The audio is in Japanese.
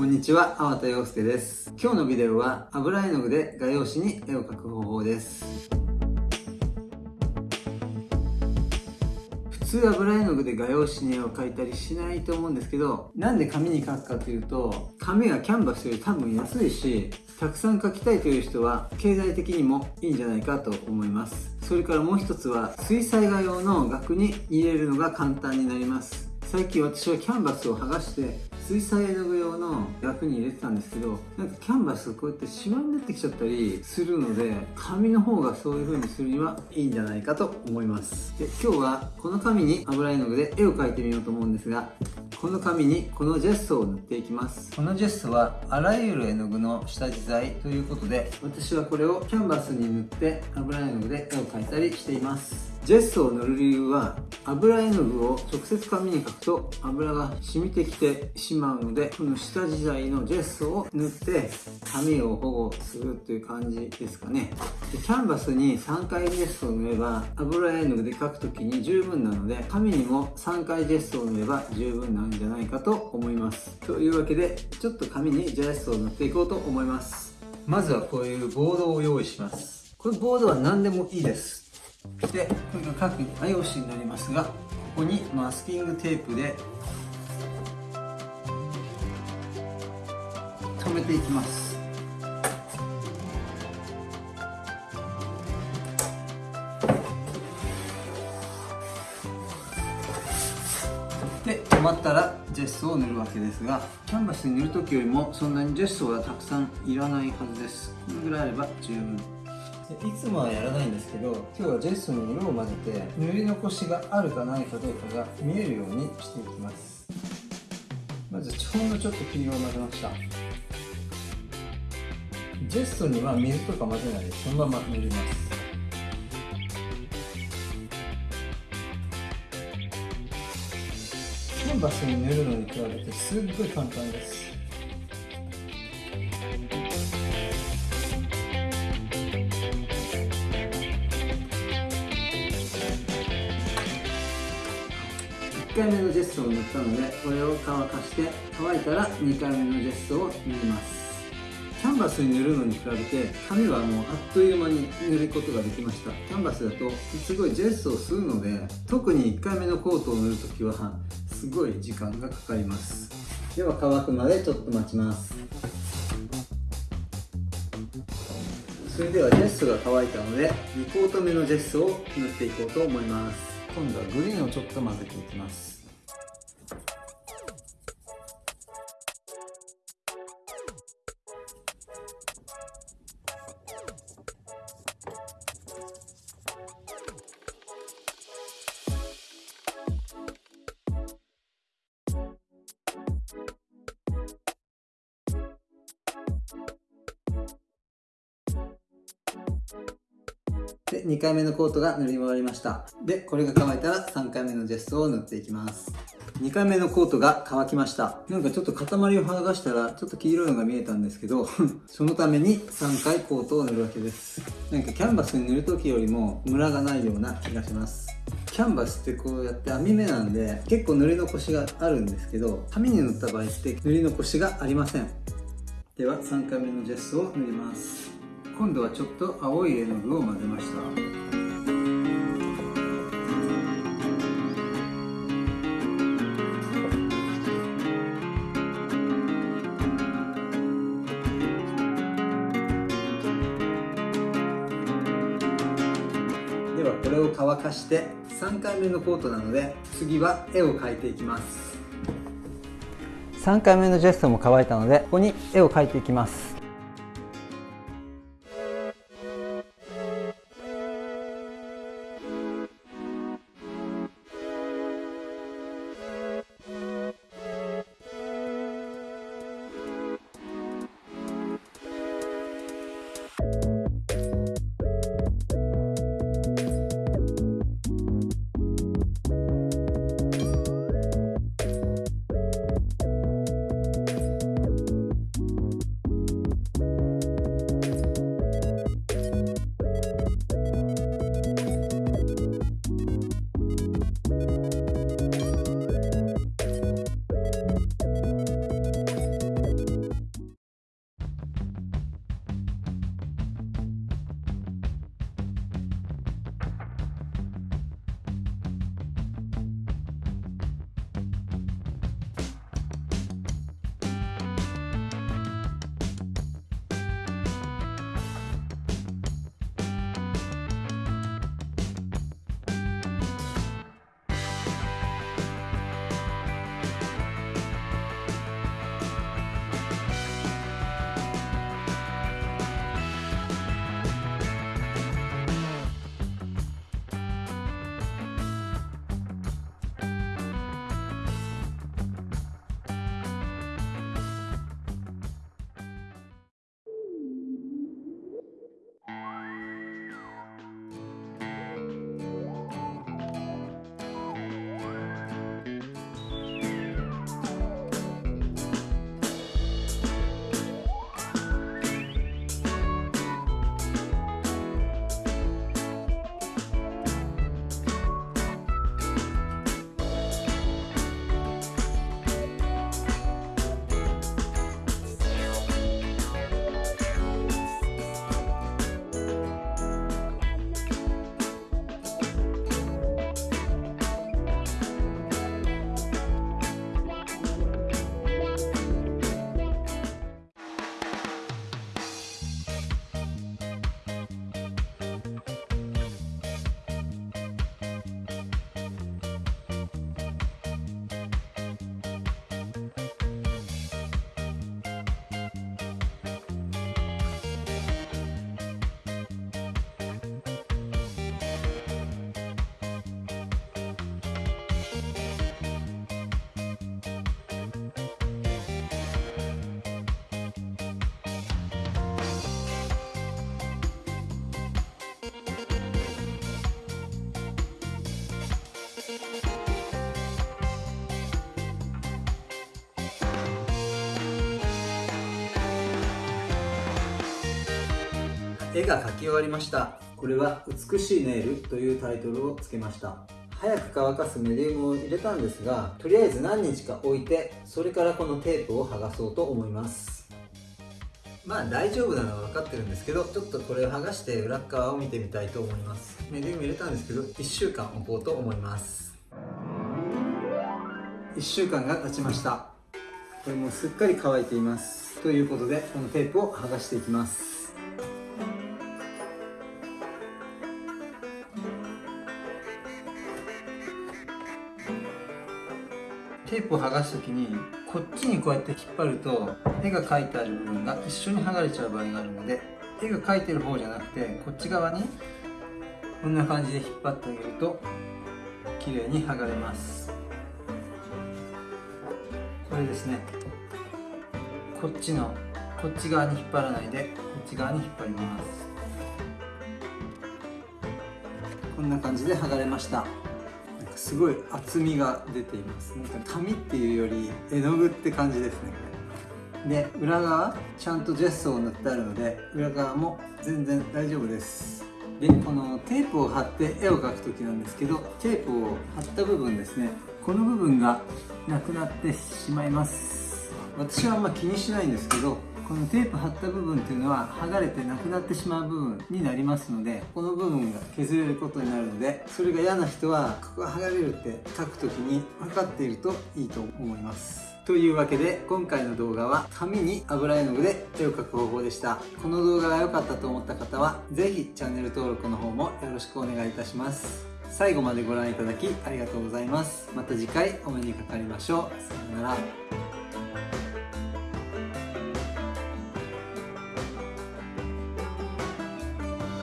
こんにちは、粟田洋介です。今日のビデオは油絵の具で画用紙に絵を描く方法です。普通油絵の具で画用紙に絵を描いたりしないと思うんですけど、なんで紙に描くかというと、紙がキャンバスより多分安いし、たくさん描きたいという人は経済的にもいいんじゃないかと思います。それからもう一つは水彩画用の額に入れるのが簡単になります。最近私はキャンバスを剥がして水彩絵の具用の額に入れてたんですけどなんかキャンバスこうやってシワになってきちゃったりするので紙の方がそういう風にするにはいいんじゃないかと思います。で今日はこの紙に油絵の具で絵を描いてみようと思うんですがこの紙にこのジェストを塗っていきます。このジェストはあらゆる絵の具の下地剤ということで私はこれをキャンバスに塗って油絵の具で絵を描いたりしています。ジェスを塗る理由は油絵の具を直接紙に描くと油が染みてきてしまうのでこの下地剤のジェストを塗って紙を保護するという感じですかね。でキャンバスに3回ジェストを塗れば油絵の具で描く時に十分なので紙にも3回ジェストを塗れば十分なんじゃないかと思います。というわけでちょっと紙にジェストを塗っていこうと思います。まずはこういうボードを用意します。このボードは何でもいいです。でこれが各画用紙になりますがここにマスキングテープで留めていきます。で止まったらジェスを塗るわけですがキャンバスに塗る時よりもそんなにジェスはたくさんいらないはずです。このぐらいあれば十分。いつもはやらないんですけど今日はジェスに色を混ぜて塗り残しがあるかないかどうかが見えるようにしていきます。まずほんのちょっと黄色を混ぜました。ジェストには水とか混ぜないでそのまま塗ります。キャンバスに塗るのに比べてすっごい簡単です。回目のジェストを塗ったのでこれを乾かして乾いたら2回目のジェストを塗ります。キャンバスに塗るのに比べて紙はもうあっという間に塗ることができました。キャンバスだとすごいジェストをするので特に1回目のコートを塗るときはすごい時間がかかります。では乾くまでちょっと待ちます。それではジェストが乾いたので2コート目のジェストを塗っていこうと思います。今度はグリーンをちょっと混ぜていきます。で、2回目のコートが塗り終わりました。で、これが乾いたら3回目のジェストを塗っていきます。2回目のコートが乾きました。なんかちょっと塊を剥がしたらちょっと黄色いのが見えたんですけど そのために3回コートを塗るわけです。なんかキャンバスに塗る時よりもムラがないような気がします。キャンバスってこうやって網目なんで結構塗り残しがあるんですけど紙に塗った場合って塗り残しがありません。では3回目のジェストを塗ります。今度はちょっと青い絵の具を混ぜました。ではこれを乾かして3回目のコートなので次は絵を描いていきます。3回目のジェストも乾いたのでここに絵を描いていきます。絵が描き終わりました。これは美しいネイルというタイトルをつけました。早く乾かすメディウムを入れたんですがとりあえず何日か置いてそれからこのテープを剥がそうと思います。まあ大丈夫なのは分かってるんですけどちょっとこれを剥がして裏側を見てみたいと思います。メディウム入れたんですけど1週間置こうと思います。1週間が経ちました。これもすっかり乾いています。ということでこのテープを剥がしていきます。テープを剥がす時にこっちにこうやって引っ張ると絵が描いてある部分が一緒に剥がれちゃう場合があるので絵が描いてる方じゃなくてこっち側にこんな感じで引っ張ってあげると綺麗に剥がれます。これですね。こっちのこっち側に引っ張らないでこっち側に引っ張ります。こんな感じで剥がれました。すごい厚みが出ています。なんか紙っていうより絵の具って感じですね。で裏側ちゃんとジェストを塗ってあるので裏側も全然大丈夫です。でこのテープを貼って絵を描く時なんですけどテープを貼った部分ですね。この部分がなくなってしまいます。私はあんま気にしないんですけどこのテープ貼った部分っていうのは剥がれてなくなってしまう部分になりますのでこの部分が削れることになるのでそれが嫌な人はここが剥がれるって書く時に分かっているといいと思います。というわけで今回の動画は紙に油絵の具で絵を描く方法でした。この動画が良かったと思った方は是非チャンネル登録の方もよろしくお願いいたします。最後までご覧いただきありがとうございます。また次回お目にかかりましょう。さようなら。